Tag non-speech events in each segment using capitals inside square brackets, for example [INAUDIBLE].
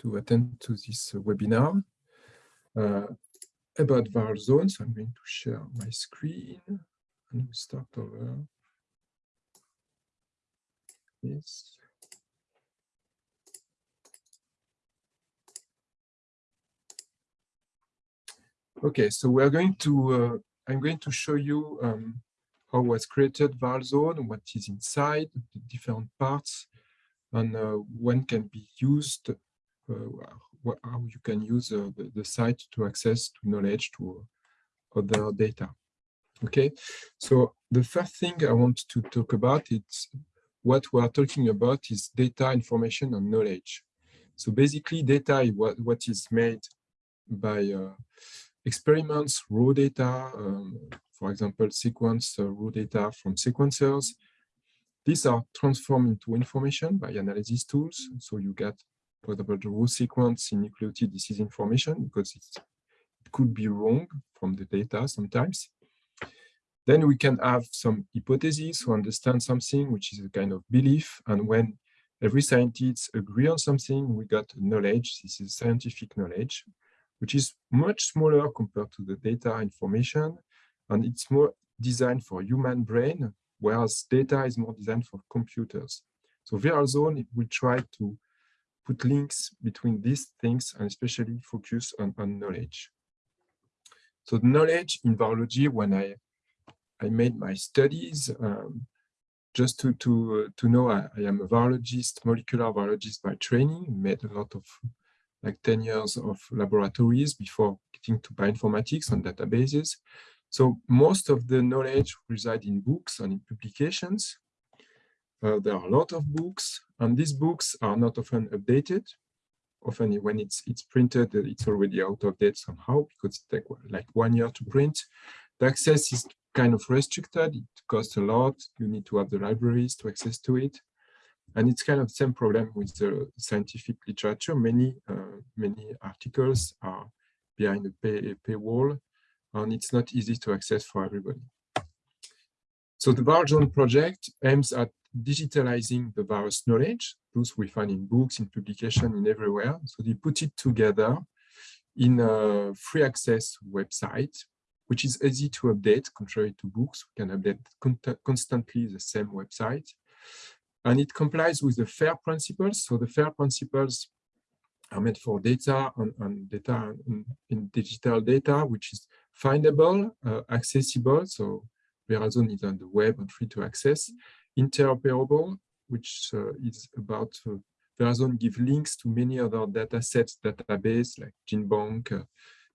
to attend to this webinar uh, about viral zones. I'm going to share my screen and we start over. Yes. Okay, so we are going to, uh, I'm going to show you um, how was created ViralZone, what is inside, the different parts, and uh, when can be used, uh, how you can use uh, the, the, site to access to knowledge to other data. Okay, so the first thing I want to talk about is what we are talking about is data, information, and knowledge. So basically, data is what, what is made by uh, experiments, raw data, um, for example, sequence uh, raw data from sequencers. These are transformed into information by analysis tools. So you get, for example, the raw sequence in nucleotide disease information because it could be wrong from the data sometimes. Then we can have some hypotheses to understand something, which is a kind of belief. And when every scientist agree on something, we got knowledge. This is scientific knowledge which is much smaller compared to the data information. And it's more designed for human brain, whereas data is more designed for computers. So ViralZone will try to put links between these things and especially focus on, on knowledge. So the knowledge in virology, when I, I made my studies, um, just to, to, uh, to know I, I, am a virologist, molecular virologist by training, made a lot of like 10 years of laboratories before getting to bioinformatics and databases. So most of the knowledge reside in books and in publications. Uh, there are a lot of books, and these books are not often updated. Often when it's it's printed, it's already out of date somehow because it takes like one year to print. The access is kind of restricted. It costs a lot. You need to have the libraries to access to it. And it's kind of the same problem with the scientific literature. Many, uh, many articles are behind a pay, paywall, and it's not easy to access for everybody. So the ViralZone project aims at digitalizing the virus knowledge, those we find in books, in publication, in everywhere. So they put it together in a free access website, which is easy to update, contrary to books. We can update constantly the same website and it complies with the FAIR principles. So the FAIR principles are meant for data and, and data in, digital data, which is findable, uh, accessible. So ViralZone is on the web and free to access, interoperable, which uh, is about uh, ViralZone give links to many other data sets, database like GenBank, uh,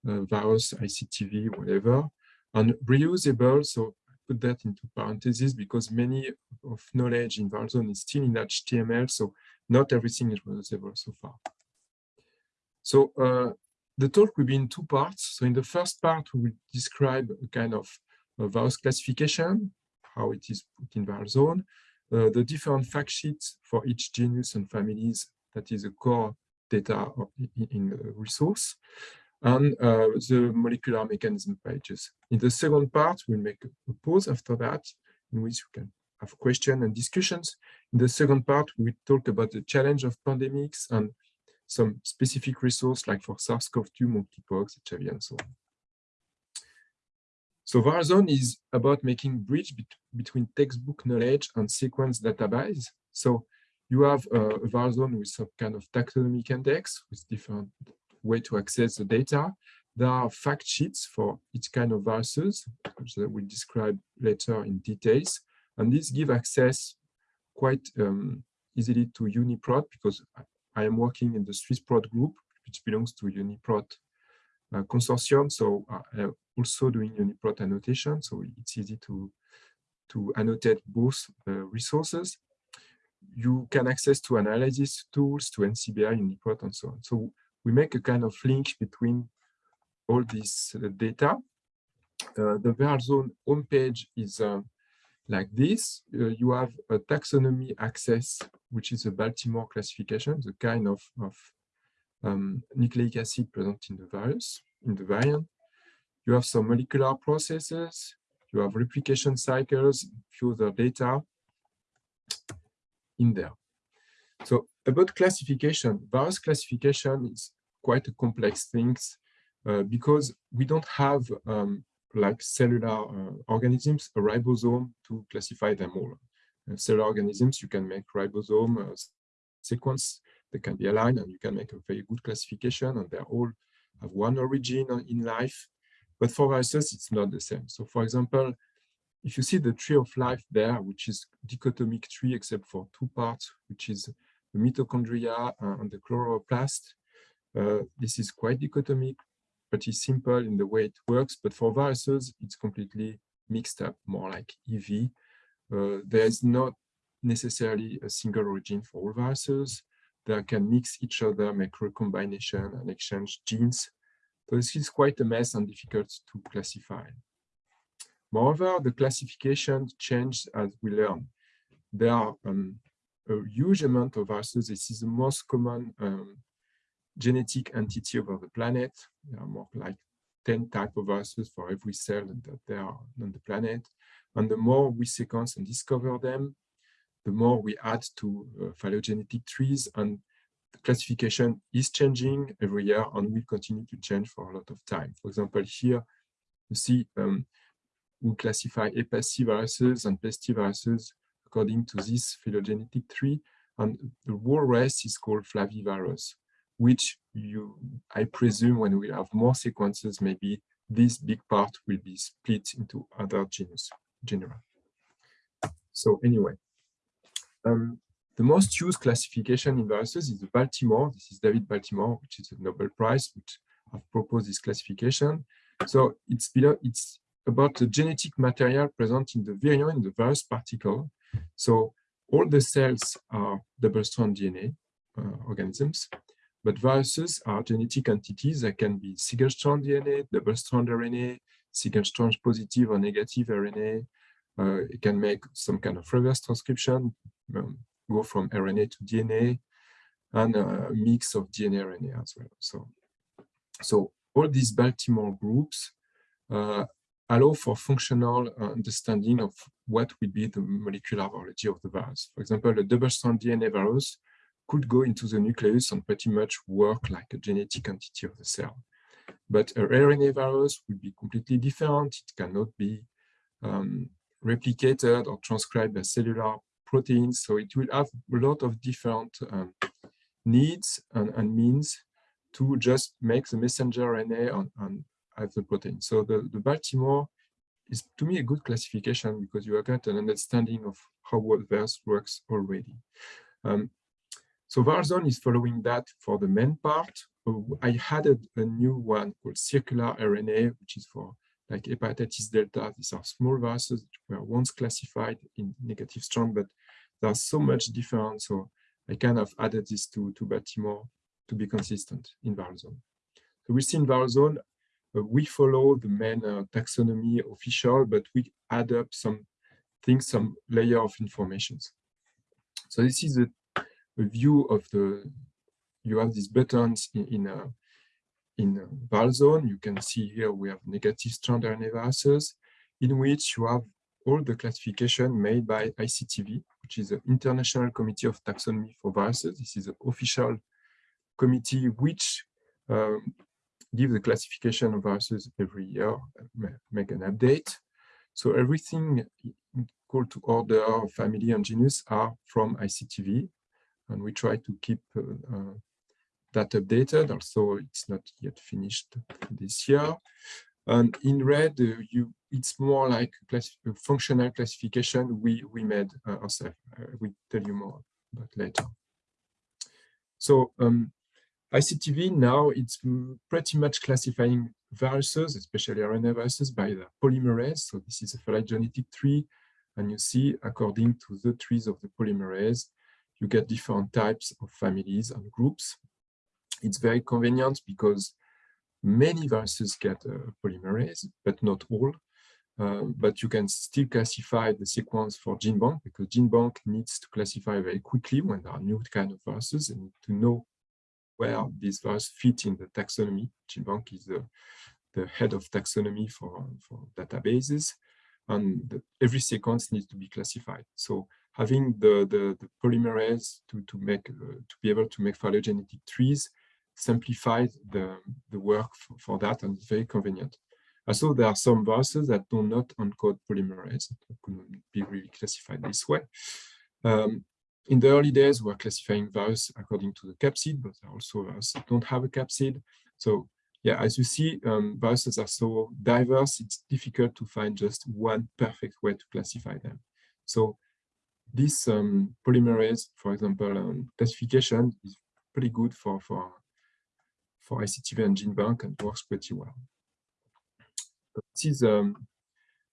uh, ICTV, whatever, and reusable. So I put that into parentheses because many of knowledge in ViralZone is still in HTML, so not everything is reusable so far. So uh, the talk will be in two parts. So in the first part, we will describe a kind of a virus classification, how it is put in ViralZone, uh, the different fact sheets for each genus and families that is a core data in, in resource, and uh, the molecular mechanism pages. In the second part, we'll make a pause after that, in which we can have questions and discussions. In the second part, we talk about the challenge of pandemics and some specific resource like for SARS-CoV-2, monkeypox, HIV, and so on. So ViralZone is about making bridge bet between textbook knowledge and sequence database. So you have a ViralZone with some kind of taxonomic index with different way to access the data. There are fact sheets for each kind of viruses, which we'll describe later in details. And these give access quite um, easily to UniProt because I am working in the SwissProt group, which belongs to UniProt uh, consortium. So uh, I'm also doing UniProt annotation. So it's easy to, to annotate both resources. You can access to analysis tools, to NCBI, UniProt, and so on. So we make a kind of link between all this uh, data. Uh, the ViralZone homepage is like this. Uh, you have a taxonomy access, which is a Baltimore classification, the kind of, of um, nucleic acid present in the virus, in the variant. You have some molecular processes, you have replication cycles, few other data in there. So about classification, virus classification is quite a complex thing uh, because we don't have um, like cellular uh, organisms, a ribosome to classify them all. Uh, cellular organisms, you can make ribosome uh, sequence, they can be aligned and you can make a very good classification and they all have one origin in life. But for viruses, it's not the same. So for example, if you see the tree of life there, which is dichotomic tree except for two parts, which is the mitochondria and the chloroplast, uh, this is quite dichotomic, pretty simple in the way it works. But for viruses, it's completely mixed up, more like EV. Uh, there is not necessarily a single origin for all viruses. They can mix each other, make recombination and exchange genes. So this is quite a mess and difficult to classify. Moreover, the classification changed as we learn. There are um, a huge amount of viruses. This is the most common um, genetic entity over the planet. There are more like 10 type of viruses for every cell that there are on the planet. And the more we sequence and discover them, the more we add to uh, phylogenetic trees and the classification is changing every year and will continue to change for a lot of time. For example, here you see um, we classify hepaciviruses and pestiviruses according to this phylogenetic tree. And the whole rest is called flavivirus, which you, I presume when we have more sequences, maybe this big part will be split into other genus, genera. So anyway, um, the most used classification in viruses is the Baltimore. This is David Baltimore, which is a Nobel Prize, which have proposed this classification. So it's below, it's about the genetic material present in the virion in the virus particle. So all the cells are double-strand DNA uh, organisms, but viruses are genetic entities that can be single-strand DNA, double-strand RNA, single-strand positive or negative RNA. Uh, it can make some kind of reverse transcription, um, go from RNA to DNA, and a mix of DNA RNA as well. So, so all these Baltimore groups uh, allow for functional uh, understanding of what would be the molecular biology of the virus. For example, a double-strand DNA virus could go into the nucleus and pretty much work like a genetic entity of the cell. But a RNA virus would be completely different. It cannot be um, replicated or transcribed by cellular proteins. So it will have a lot of different um, needs and, and, means to just make the messenger RNA on as the protein. So the, the Baltimore is to me a good classification because you have got an understanding of how VERS works already. Um, so ViralZone is following that for the main part. I added a new one called circular RNA, which is for like hepatitis delta. These are small viruses that were once classified in negative strand, but there's so much different. So I kind of added this to, to Baltimore to be consistent in ViralZone. So we see in ViralZone uh, we follow the main uh, taxonomy official, but we add up some things, some layer of informations. So this is a, a view of the, you have these buttons in, in, a, in a ViralZone. You can see here we have negative strand RNA viruses, in which you have all the classification made by ICTV, which is the International Committee of Taxonomy for Viruses. This is an official committee which um, give the classification of viruses every year, make an update. So everything called to order, family, and genus are from ICTV, and we try to keep uh, uh, that updated. Also, it's not yet finished this year. And in red, uh, you it's more like a functional classification we we made ourselves. we tell you more about later. So um, ICTV now it's pretty much classifying viruses, especially RNA viruses, by the polymerase. So this is a phylogenetic tree, and you see according to the trees of the polymerase, you get different types of families and groups. It's very convenient because many viruses get a polymerase, but not all. Uh, but you can still classify the sequence for GenBank because GenBank needs to classify very quickly when there are new kind of viruses and to know where these values fit in the taxonomy. GenBank is the, the head of taxonomy for, for databases, and the, every sequence needs to be classified. So having the, the, the, polymerase to, to make uh, to be able to make phylogenetic trees simplified the, the work for, for that and very convenient. Also, there are some viruses that do not encode polymerase that could be really classified this way. Um, in the early days, we were classifying viruses according to the capsid, but there are also viruses that don't have a capsid. So yeah, as you see, um, viruses are so diverse, it's difficult to find just one perfect way to classify them. So this um, polymerase, for example, um, classification is pretty good for, for, for ICTV and GenBank and works pretty well. This is um,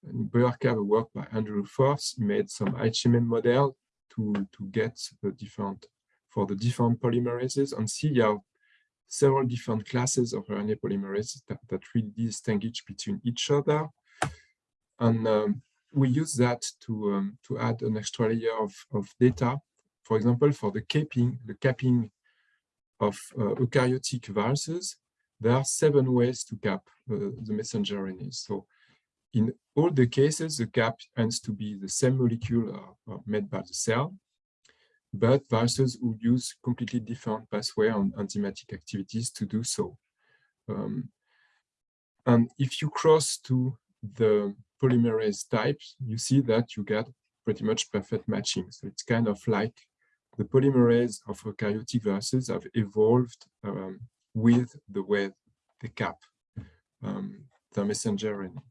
Boyarka work by Andrew Force. He made some HMM model to, to get the different, for the different polymerases. And see how several different classes of RNA polymerases that, that really distinguish between each other. And um, we use that to, um, to add an extra layer of, of data. For example, for the capping, the capping of uh, eukaryotic viruses, there are seven ways to cap uh, the messenger RNA. So in all the cases, the cap ends to be the same molecule uh, made by the cell, but viruses who use completely different pathway on enzymatic activities to do so. Um, and if you cross to the polymerase types, you see that you get pretty much perfect matching. So it's kind of like the polymerase of eukaryotic viruses have evolved um, with the way they cap um, the messenger RNA.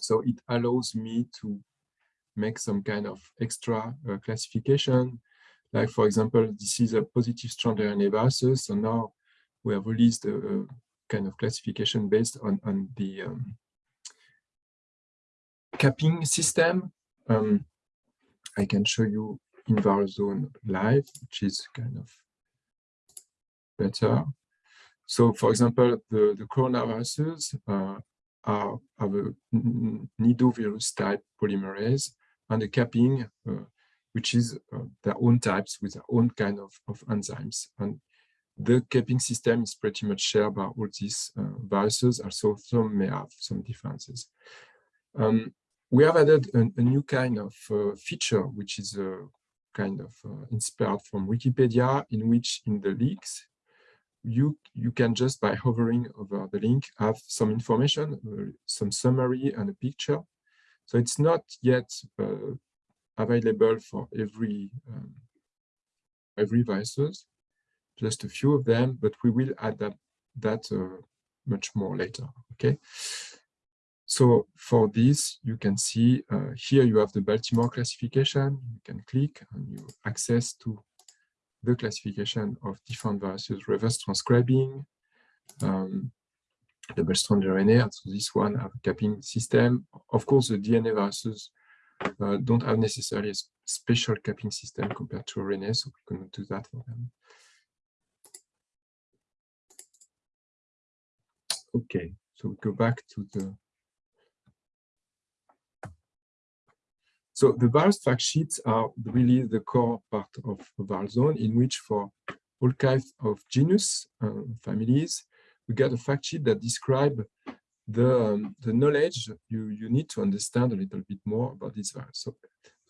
So it allows me to make some kind of extra uh, classification. Like, for example, this is a positive strand RNA viruses. So now we have released a, a kind of classification based on, on the um, capping system. Um, I can show you in ViralZone live, which is kind of better. So, for example, the, the coronaviruses uh, are, have a nidovirus type polymerase and a capping, uh, which is uh, their own types with their own kind of, of enzymes. And the capping system is pretty much shared by all these uh, viruses, also some may have some differences. Um, we have added a, a new kind of uh, feature, which is a kind of uh, inspired from Wikipedia, in which in the links, you, you can just by hovering over the link have some information, uh, some summary and a picture. So it's not yet uh, available for every um, every viruses, just a few of them, but we will add that, that uh, much more later, okay? So for this, you can see uh, here you have the Baltimore classification. You can click and you access to the classification of different viruses, reverse transcribing, um, double-stranded RNA. So this one have a capping system. Of course, the DNA viruses uh, don't have necessarily a special capping system compared to RNA, so we cannot do that for them. Okay, so we go back to the So the virus fact sheets are really the core part of ViralZone in which for all kinds of genus uh, families, we get a fact sheet that describe the, um, the knowledge you, you need to understand a little bit more about this virus. So,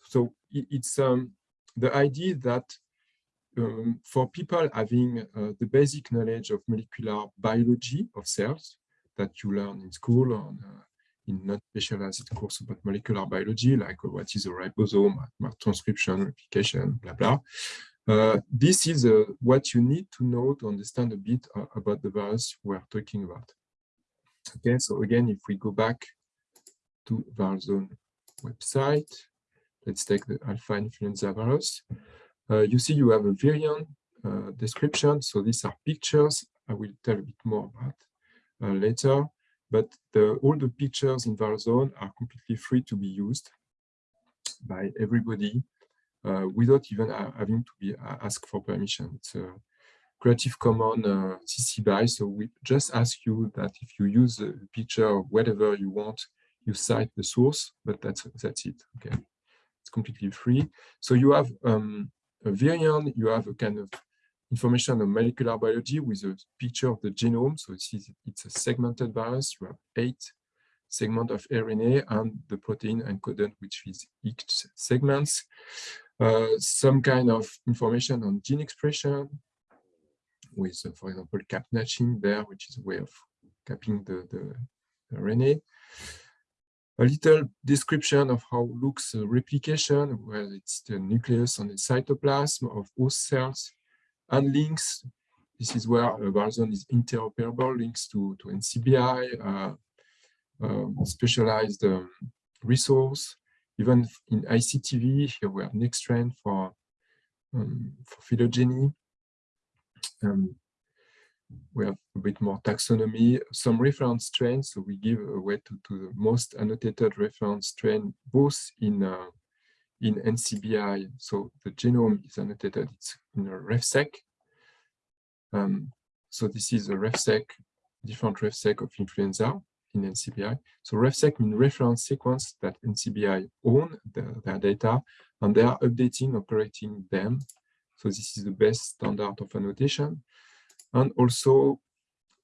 so it, it's um, the idea that um, for people having uh, the basic knowledge of molecular biology of cells that you learn in school or uh, in not specialized course about molecular biology, like uh, what is a ribosome, transcription, replication, blah, blah. Uh, this is uh, what you need to know to understand a bit uh, about the virus we're talking about. Okay, so again, if we go back to ViralZone website, let's take the alpha influenza virus. Uh, you see you have a variant uh, description. So these are pictures. I will tell a bit more about later but the, all the pictures in ViralZone are completely free to be used by everybody uh, without even having to be asked for permission. It's a Creative Commons uh, CC BY, so we just ask you that if you use a picture or whatever you want, you cite the source, but that's that's it. Okay, it's completely free. So you have um, a variant, you have a kind of information on molecular biology with a picture of the genome. So it's, it's a segmented virus. You have eight segment of RNA and the protein encoded, which is each segments. Uh, some kind of information on gene expression with, uh, for example, cap snatching there, which is a way of capping the, the, RNA. A little description of how looks uh, replication, where it's the nucleus and the cytoplasm of host cells, and links. This is where ViralZone is interoperable, links to, to NCBI, uh, um, specialized um, resource. Even in ICTV, here we have Nextstrain for, um, for phylogeny. Um, we have a bit more taxonomy, some reference strains. So we give away to, to the most annotated reference strain, both in uh, in NCBI. So the genome is annotated, it's in a RefSeq. Um, so this is a RefSeq, different RefSeq of influenza in NCBI. So RefSeq means reference sequence that NCBI own the, their data and they are updating, or operating them. So this is the best standard of annotation. And also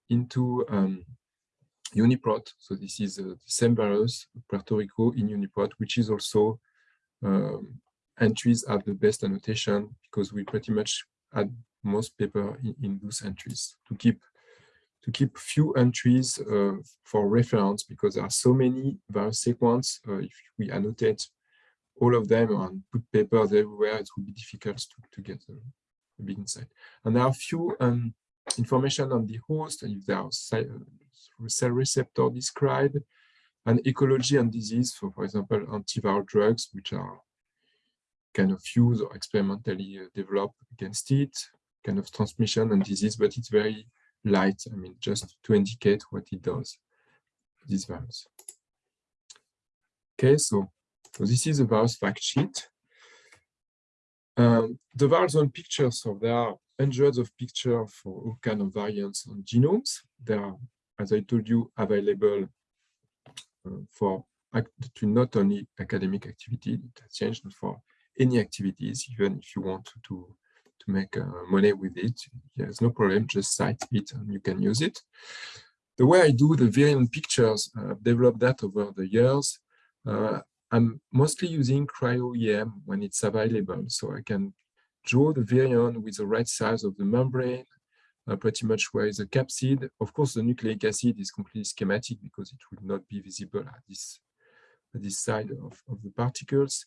into um, UniProt. So this is uh, the same virus, Puerto Rico in UniProt, which is also um, entries have the best annotation because we pretty much add most paper in, in those entries to keep to keep few entries uh, for reference because there are so many virus sequence. Uh, if we annotate all of them and put papers everywhere, it will be difficult to, to get a, a big insight. And there are few um, information on the host, if there are uh, cell receptor described, and ecology and disease, for, for example, antiviral drugs, which are kind of use or experimentally develop against it, kind of transmission and disease, but it's very light, I mean, just to indicate what it does, this virus. Okay, so, so this is a virus fact sheet. Um, the virus on pictures, so there are hundreds of pictures for all kind of variants on genomes. They are, as I told you, available uh, for to not only academic activity, it has changed for any activities, even if you want to to make uh, money with it. There's no problem, just cite it and you can use it. The way I do the variant pictures, uh, I've developed that over the years. Uh, I'm mostly using cryo-EM when it's available, so I can draw the virion with the right size of the membrane, uh, pretty much where is the capsid. Of course, the nucleic acid is completely schematic because it would not be visible at this, at this side of, of the particles.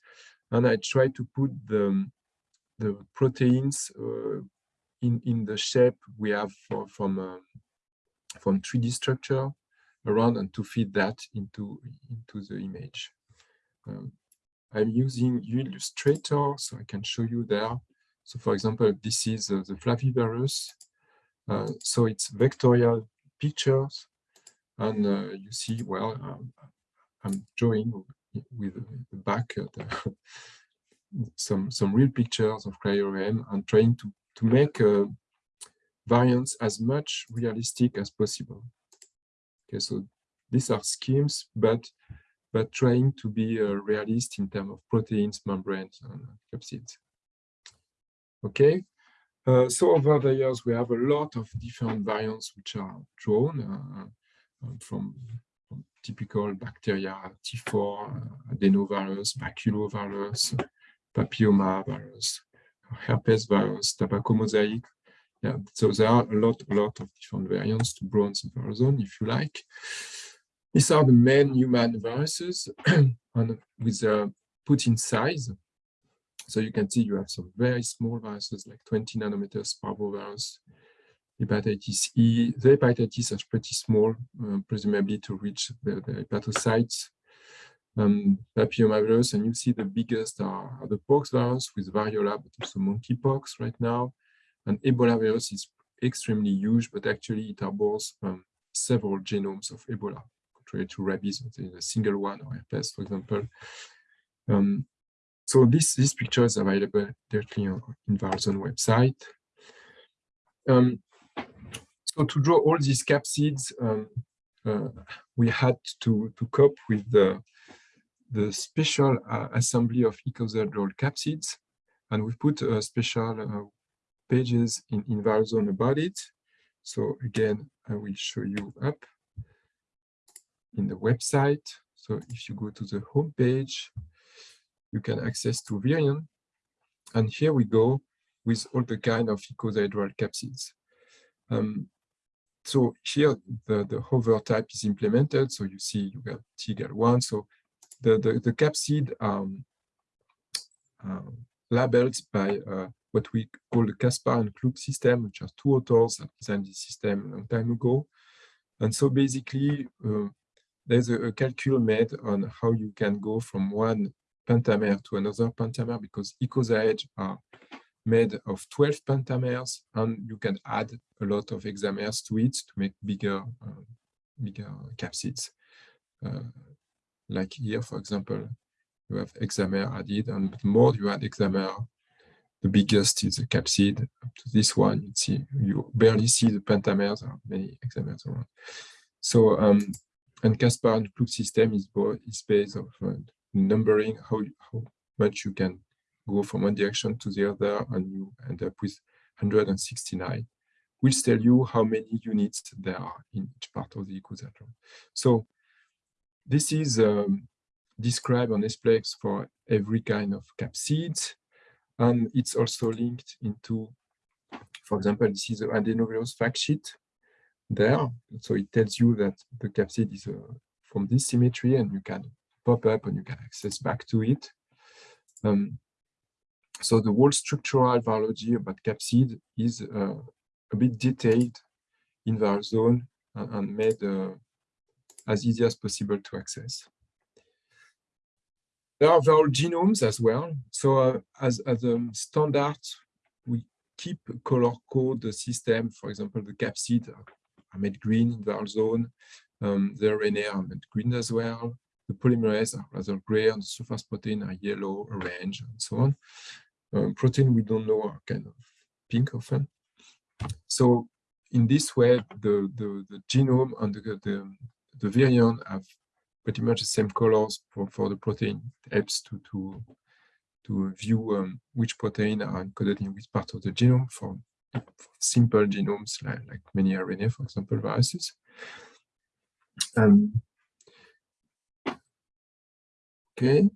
And I try to put the, the proteins uh, in in the shape we have for, from um, from 3D structure around and to feed that into into the image. Um, I'm using Illustrator, so I can show you there. So, for example, this is uh, the flavivirus. Uh, so it's vectorial pictures, and uh, you see, well, um, I'm drawing with the back the some some real pictures of cryo-EM and trying to to make uh, variants as much realistic as possible. Okay, so these are schemes, but but trying to be uh, realist in terms of proteins, membranes, and capsids. Okay, uh, so over the years we have a lot of different variants which are drawn uh, uh from, typical bacteria, T4, uh, adenovirus, baculovirus, papilloma virus, herpes virus, tobacco mosaic. Yeah, so there are a lot, a lot of different variants to bronze ViralZone, if you like. These are the main human viruses [CLEARS THROAT] and with a put in size. So you can see you have some very small viruses like 20 nanometers parvovirus, hepatitis E. The hepatitis are pretty small, uh, presumably to reach the, the hepatocytes um, papillomavirus, and you see the biggest are, are the pox virus with variola, but also monkeypox right now. And Ebola virus is extremely huge, but actually it harbors um, several genomes of Ebola, contrary to rabies, a single one, or herpes, for example. Um, so this, this picture is available directly on in ViralZone website. Um, so to draw all these capsids, um, uh, we had to, to cope with the the special uh, assembly of icosahedral capsids, and we put uh, special uh, pages in, in ViralZone about it. So again, I will show you up. in the website. So if you go to the home page, you can access to Virion. And here we go with all the kind of icosahedral capsids. Um, so here the, the hover type is implemented. So you see you got TGAL1. So the, the, the capsid um, uh, labeled by uh, what we call the Caspar and Klug system, which are two authors that designed this system a long time ago. And so basically, uh, there's a, a calcul made on how you can go from one pentamer to another pentamer because icosahedge are made of 12 pentamers and you can add a lot of hexamers to it to make bigger uh, bigger capsids. Uh, like here, for example, you have hexamer added and the more you add hexamer, the biggest is the capsid. Up to this one, you see you barely see the pentamers, there are many hexamers around. So um, and Caspar and Klug system is, is based on uh, numbering how, how much you can go from one direction to the other and you end up with 169 which tell you how many units there are in each part of the icosahedron. So this is um, described on SPLEX for every kind of capsids and it's also linked into, for example, this is the adenovirus fact sheet there. So it tells you that the capsid is uh, from this symmetry and you can pop up and you can access back to it. Um, so the whole structural virology about capsid is uh, a bit detailed in ViralZone and, and made uh, as easy as possible to access. There are viral genomes as well. So uh, as, as a standard, we keep color code the system. For example, the capsid are made green in ViralZone. Um, the RNA are made green as well. The polymerase are rather gray, and the surface protein are yellow, orange, and so on. Um, protein we don't know are kind of pink often. So in this way, the, the, the genome and the, the, the virion have pretty much the same colors for, for the protein. It helps to, to, to view um, which protein are encoded in which part of the genome for, for simple genomes like, like, many RNA, for example, viruses. Um, okay.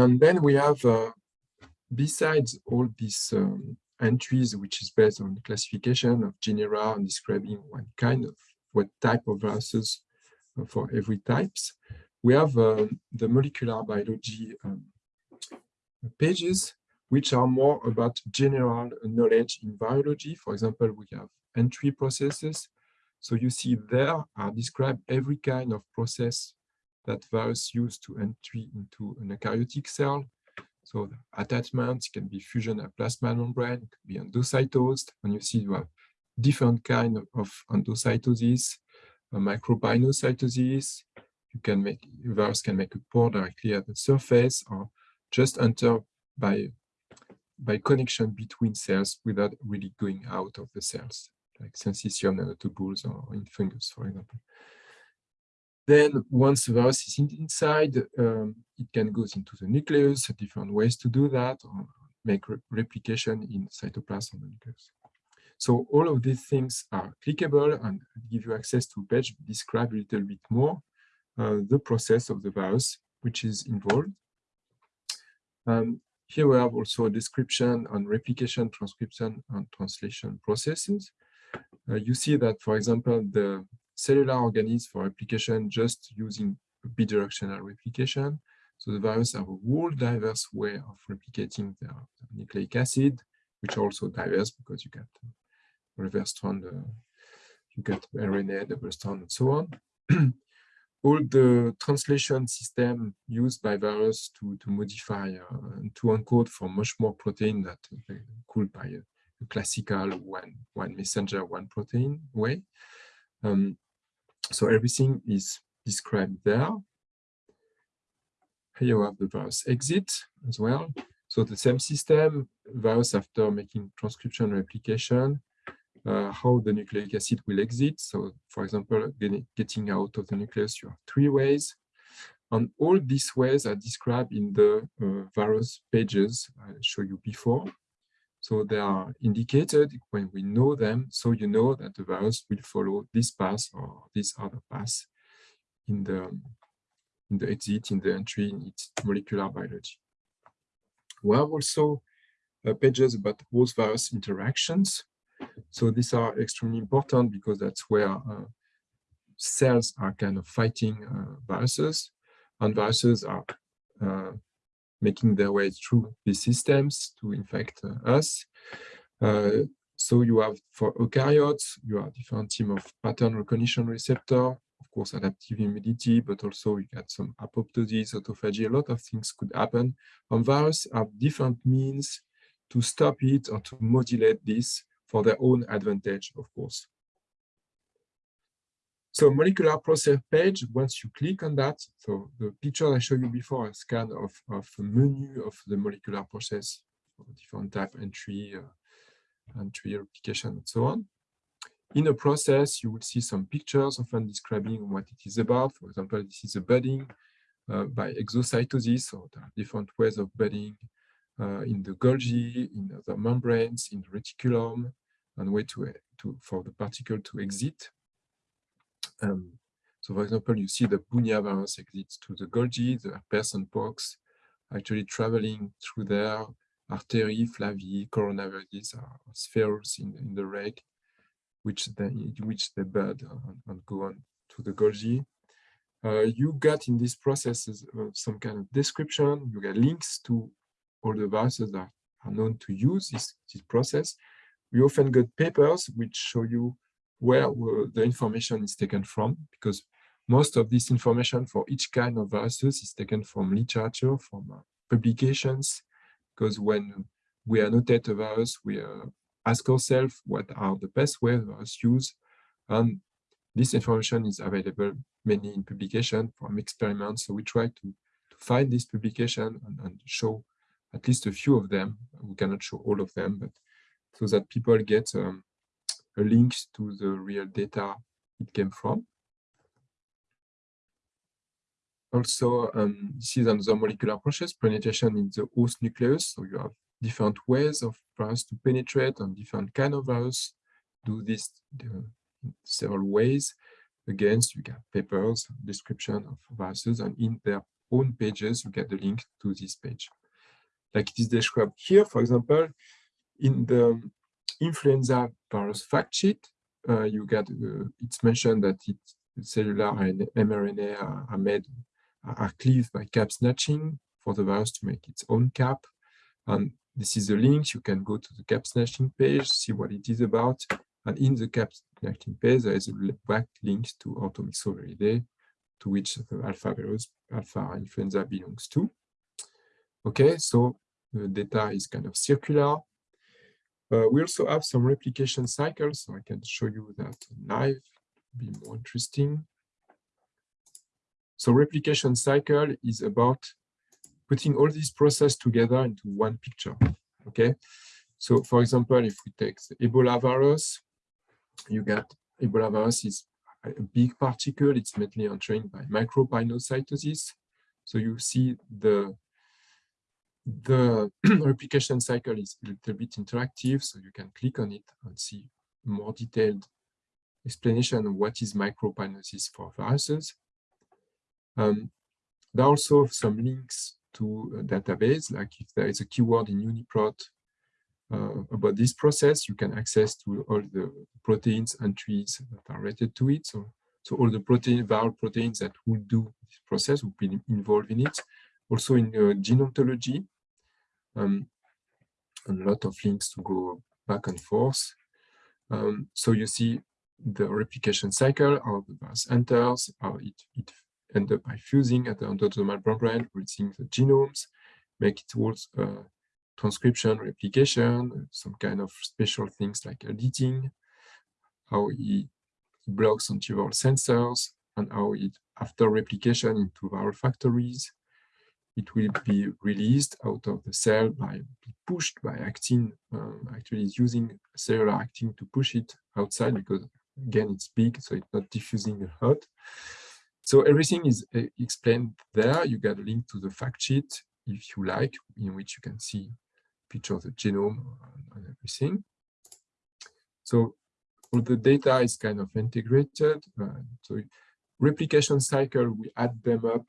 And then we have, uh, besides all these um, entries, which is based on classification of genera and describing what kind of, what type of viruses for every types, we have uh, the molecular biology um, pages, which are more about general knowledge in biology. For example, we have entry processes. So you see there are described every kind of process that virus use to entry into an eukaryotic cell. So attachments can be fusion at plasma membrane, could be endocytosed. And you see you have different kind of endocytosis, micropinocytosis. You can make virus can make a pore directly at the surface or just enter by by connection between cells without really going out of the cells, like syncytium nanotubules or in fungus, for example. Then once the virus is inside, um, it can go into the nucleus, different ways to do that, or make re replication in cytoplasm the nucleus. So all of these things are clickable and give you access to a page describe a little bit more uh, the process of the virus which is involved. Um, here we have also a description on replication, transcription, and translation processes. Uh, you see that, for example, the cellular organisms for replication just using bidirectional replication. So the virus have a whole diverse way of replicating their nucleic acid, which also diverse because you get reverse strand, uh, you get RNA, double strand, and so on. [CLEARS THROAT] All the translation system used by virus to, to modify uh, and to encode for much more protein that uh, could by a, a, classical one, one messenger, one protein way. Um, so everything is described there. Here you have the virus exit as well. So the same system, virus after making transcription replication, uh, how the nucleic acid will exit. So for example, getting out of the nucleus, you have three ways. And all these ways are described in the uh, various pages I showed you before. So they are indicated when we know them, so you know that the virus will follow this path or this other path in the in the exit, in the entry, in its molecular biology. We have also uh, pages about host virus interactions. So these are extremely important because that's where uh, cells are kind of fighting uh, viruses and viruses are uh, making their way through these systems to infect uh, us. Uh, so you have for eukaryotes, you have different team of pattern recognition receptor, of course, adaptive immunity, but also you get some apoptosis, autophagy, a lot of things could happen. And viruses have different means to stop it or to modulate this for their own advantage, of course. So molecular process page, once you click on that, so the picture I showed you before is kind of, of a menu of the molecular process, different type entry, uh, entry replication, and so on. In a process, you will see some pictures often describing what it is about. For example, this is a budding uh, by exocytosis, so there are different ways of budding uh, in the Golgi, in the membranes, in the reticulum, and way to, to for the particle to exit. Um, so for example, you see the Bunya virus exits to the Golgi, the person pox actually traveling through there, artery, flavi, coronavirus are spheres in, in the reg, which they, which they bud and, and go on to the Golgi. Uh, you got in this process uh, some kind of description, you get links to all the viruses that are known to use this, this process. We often get papers which show you where the information is taken from, because most of this information for each kind of viruses is taken from literature, from uh, publications, because when we annotate a virus, we uh, ask ourselves what are the best ways virus use, and this information is available mainly in publication from experiments. So we try to, to find this publication and, and show at least a few of them. We cannot show all of them, but so that people get um, a link to the real data it came from. Also, um, this is another molecular process, penetration in the host nucleus. So you have different ways of virus to penetrate and different kind of virus do this in several ways. Again, you get papers, description of viruses, and in their own pages, you get the link to this page. Like it is described here, for example, in the influenza virus fact sheet, uh, you get uh, it's mentioned that it, cellular and mRNA are, are made are cleaved by cap snatching for the virus to make its own cap. And this is a link. You can go to the cap snatching page, see what it is about. And in the cap snatching page, there is a back link to Orthomyxoviridae, to which the alpha virus, alpha influenza belongs to. Okay, so the data is kind of circular. Uh, we also have some replication cycles, so I can show you that live, be more interesting. So replication cycle is about putting all these process together into one picture, okay? So for example, if we take the Ebola virus, you get Ebola virus is a big particle, it's mainly entering by micropinocytosis. So you see the the [CLEARS THROAT] replication cycle is a little bit interactive, so you can click on it and see more detailed explanation of what is micropinosis for viruses. Um, there are also some links to a database, like if there is a keyword in UniProt uh, about this process, you can access to all the proteins and trees that are related to it. So, so all the protein, viral proteins that will do this process will be involved in it. Also in uh, gene ontology, um, a lot of links to go back and forth. Um, so you see the replication cycle, how the virus enters, how it, it ends up by fusing at the endosomal membrane, reading the genomes, make it towards uh, transcription, replication, some kind of special things like editing, how it blocks antiviral sensors, and how it, after replication into viral factories, it will be released out of the cell by pushed by actin. Um, actually, it's using cellular actin to push it outside because again it's big, so it's not diffusing hot. So everything is uh, explained there. You get a link to the fact sheet if you like, in which you can see picture of the genome and everything. So all the data is kind of integrated. Uh, so replication cycle, we add them up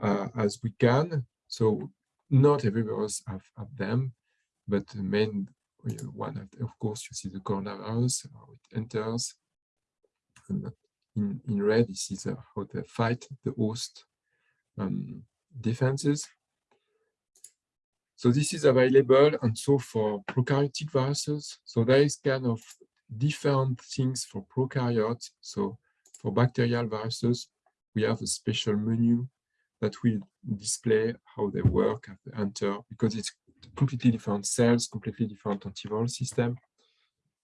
uh, as we can. So not every virus have, have them, but the main one, of, of course, you see the coronavirus, how it enters. And in, in red, this is uh, how they fight the host um, defenses. So this is available and so for prokaryotic viruses. So there is kind of different things for prokaryotes. So for bacterial viruses, we have a special menu that will display how they work at the enter because it's completely different cells, completely different antiviral system.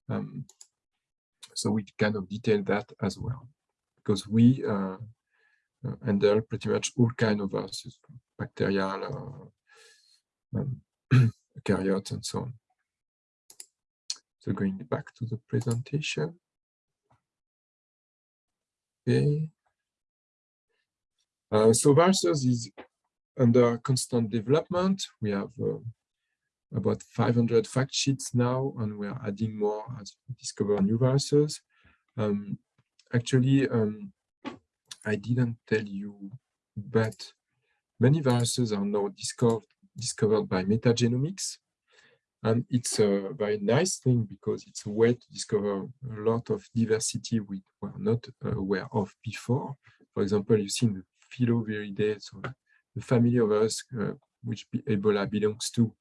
Um, so we kind of detail that as well because we uh, uh, handle pretty much all kind of viruses, bacterial, uh, um, [CLEARS THROAT] eukaryotes, and so on. So going back to the presentation. Okay. Uh, so viruses is under constant development. We have uh, about 500 fact sheets now, and we are adding more as we discover new viruses. Um, actually, um, I didn't tell you, but many viruses are now discovered, discovered by metagenomics. And it's a very nice thing because it's a way to discover a lot of diversity we were not aware of before. For example, you've seen the Filoviridae, so the family of us uh, which Ebola belongs to.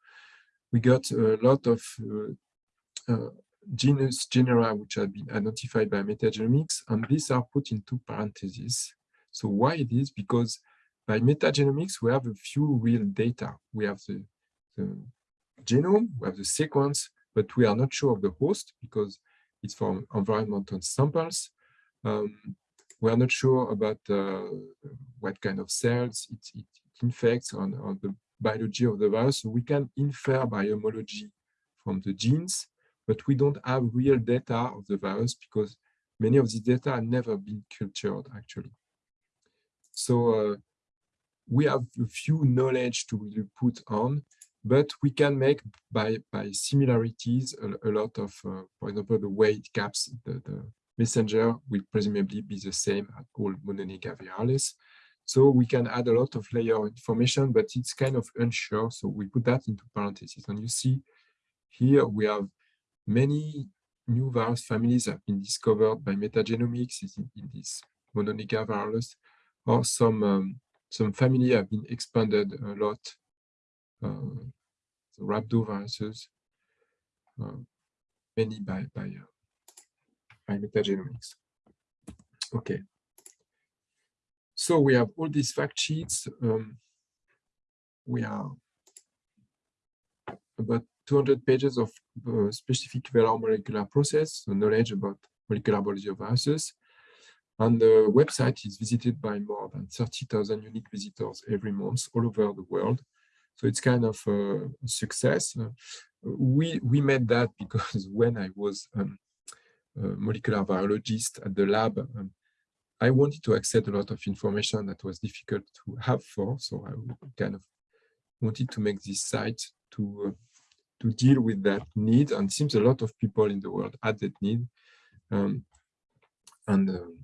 We got a lot of uh, uh, genus genera which have been identified by metagenomics, and these are put into parentheses. So why it is? Because by metagenomics, we have a few real data. We have the, the genome, we have the sequence, but we are not sure of the host because it's from environmental samples. Um, we are not sure about uh, what kind of cells it, it infects on, on the biology of the virus. So we can infer by homology from the genes, but we don't have real data of the virus because many of these data have never been cultured actually. So uh, we have a few knowledge to really put on, but we can make by, by similarities a, a lot of, uh, for example, the weight caps the, the messenger will presumably be the same at all viralis. So we can add a lot of layer information, but it's kind of unsure. So we put that into parentheses. And you see here we have Many new virus families have been discovered by metagenomics in, in this virus, or some um, some family have been expanded a lot. Uh, the rhabdoviruses, uh, many by by uh, by metagenomics. Okay. So we have all these fact sheets. Um, we are about 200 pages of uh, specific velar molecular process, so knowledge about molecular biology of viruses. And the website is visited by more than 30,000 unique visitors every month all over the world. So it's kind of a success. Uh, we, we made that [LAUGHS] because when I was um, molecular biologist at the lab, um, I wanted to access a lot of information that was difficult to have for. So I kind of wanted to make this site to uh, to deal with that need. And seems a lot of people in the world had that need. Um, and um,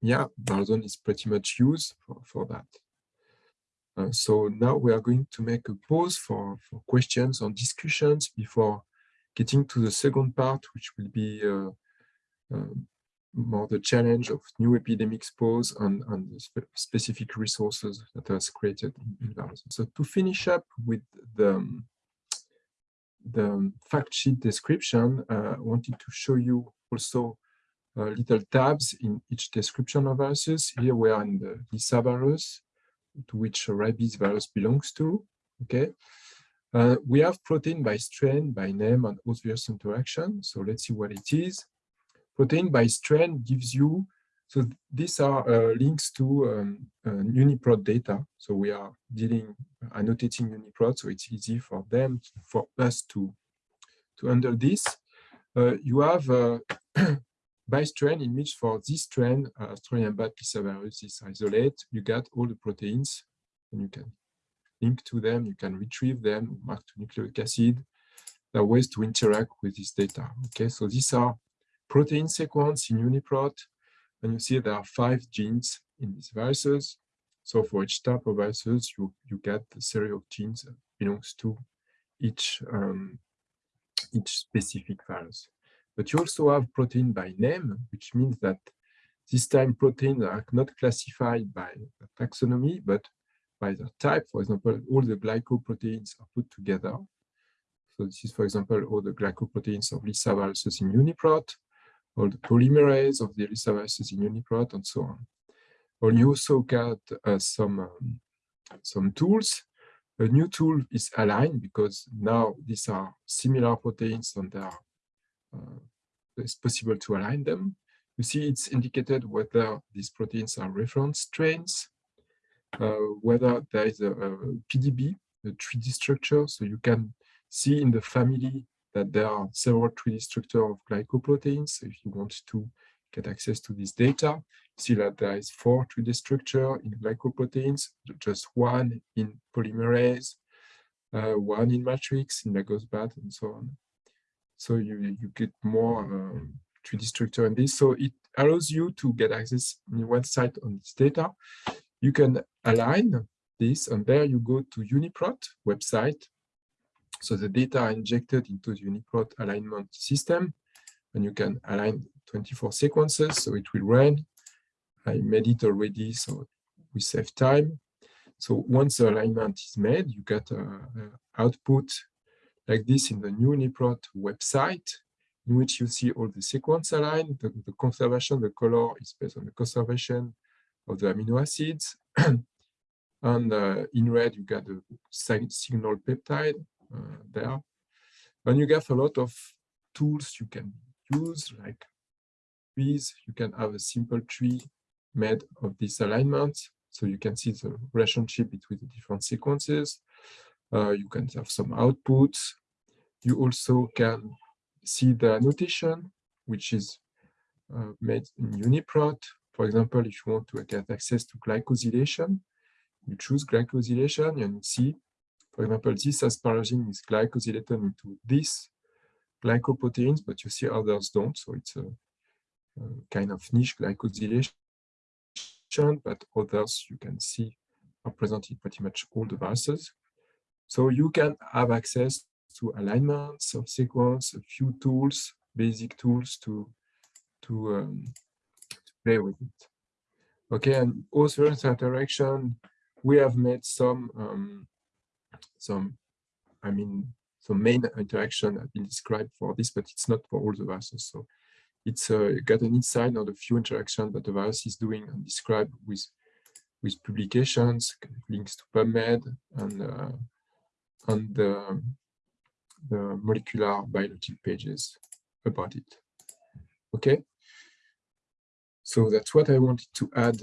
yeah, ViralZone is pretty much used for, for that. Uh, so now we are going to make a pause for, for questions or discussions before getting to the second part, which will be uh, uh, more the challenge of new epidemics pose and, and the spe specific resources that are created in, in So to finish up with the, um, the fact sheet description, uh, I wanted to show you also uh, little tabs in each description of viruses. Here we are in the Lyssavirus, to which rabies virus belongs to. Okay, uh, we have protein by strain, by name, and host-virus interaction. So let's see what it is. Protein by strain gives you so these are uh, links to um, uh, UniProt data. So we are dealing, annotating UniProt, so it's easy for them, for us to, to handle this. Uh, you have uh, [COUGHS] by strain image for this strain, uh, Australian Lyssavirus is isolate. You get all the proteins, and you can link to them, you can retrieve them, mark to nucleic acid. There are ways to interact with this data. Okay, so these are protein sequence in UniProt, and you see there are five genes in these viruses. So for each type of viruses, you, you get the series of genes that belongs to each, um, each specific virus. But you also have protein by name, which means that this time proteins are not classified by taxonomy, but by the type. For example, all the glycoproteins are put together. So this is, for example, all the glycoproteins of Lyssaviruses in UniProt, all the polymerase of the Lyssaviruses in UniProt, and so on. Or you also get uh, some, um, some tools. A new tool is Align because now these are similar proteins and are, uh, it's possible to align them. You see it's indicated whether these proteins are reference strains, uh, whether there is a, a PDB, a 3D structure, so you can see in the family that there are several 3D structure of glycoproteins. So if you want to get access to this data, see that there is four 3D structure in glycoproteins, just one in polymerase, uh, one in matrix, in Lagos bat, and so on. So you, you get more um, 3D structure in this. So it allows you to get access in one site on this data. You can align this, and there you go to UniProt website. So the data are injected into the UniProt alignment system, and you can align 24 sequences, so it will run. I made it already, so we save time. So once the alignment is made, you get an output like this in the new UniProt website in which you see all the sequence aligned. The, the conservation, the color is based on the conservation of the amino acids. [CLEARS THROAT] and uh, in red, you got the signal peptide uh, there. And you get a lot of tools you can use, like trees. You can have a simple tree made of this alignment. So you can see the relationship between the different sequences. Uh, you can have some outputs. You also can see the annotation, which is uh, made in UniProt. For example, if you want to get access to glycosylation, you choose glycosylation and you see, for example, this asparagine is glycosylated into this glycoproteins, but you see others don't. So it's a, a kind of niche glycosylation, but others you can see are present in pretty much all the viruses. So you can have access to alignments of sequence, a few tools, basic tools to to, um, to play with it. Okay, and also interaction, we have made some um, some, I mean, some main interaction have been described for this, but it's not for all the viruses. So it's uh, got an insight on the few interactions that the virus is doing and described with with publications, links to PubMed and uh, and the the molecular biology pages about it. Okay. So that's what I wanted to add